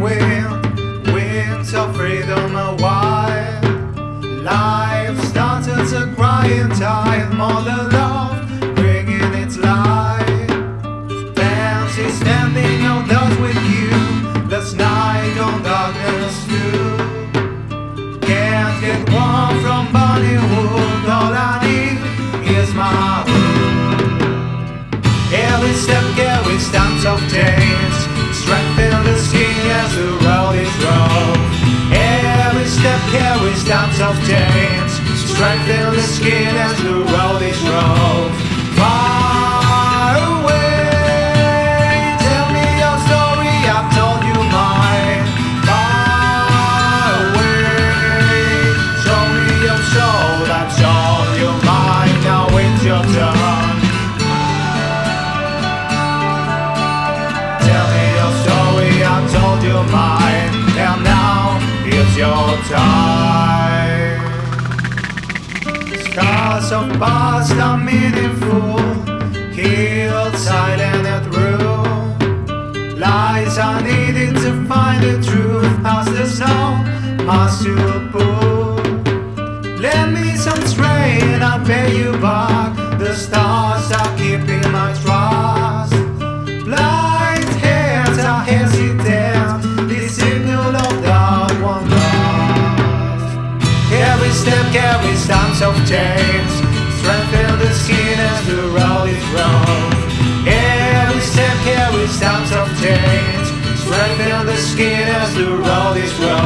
wind, winds of freedom are wild. Life starts to cry in time. more than. Of strengthen the skin as the road is rough. Far away, tell me your story, I've told you mine. Far away, show me your soul, that's all you mine. Now it's your turn. Tell me your story, I told you mine, and now it's your time. Scars of past are meaningful, healed, silent, and true. Lies are needed to find the truth, as the song must to pull. Lend me some strain, I'll pay you back. The stars are keeping my trust. Blind hands are hesitant. The signal of dark one lost. Every step carries stamps of chains. The road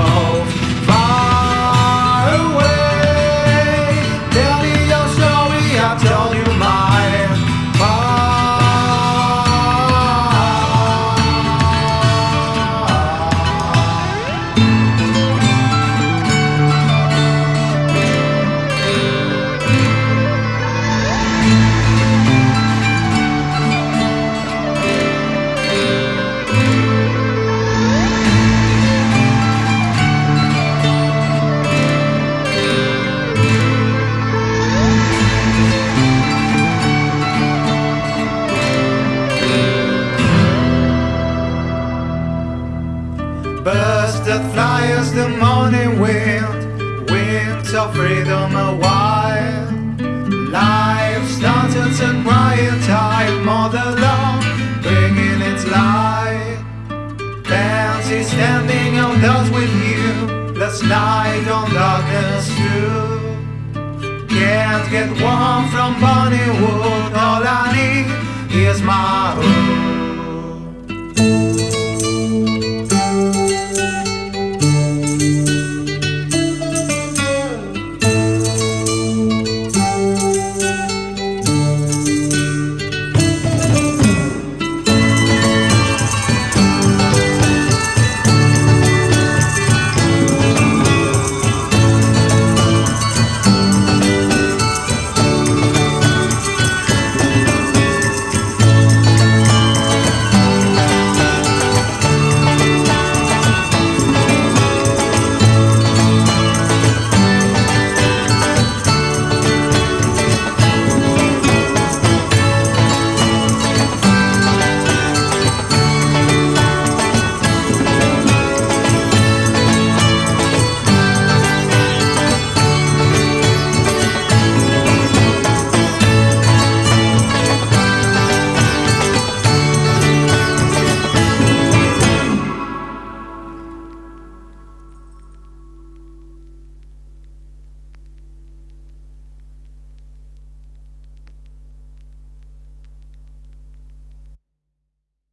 of freedom a while. Life started to in time, mother love bringing its light. Fancy standing outdoors with you, last night on darkness too. Can't get warm from Bollywood, all I need is my.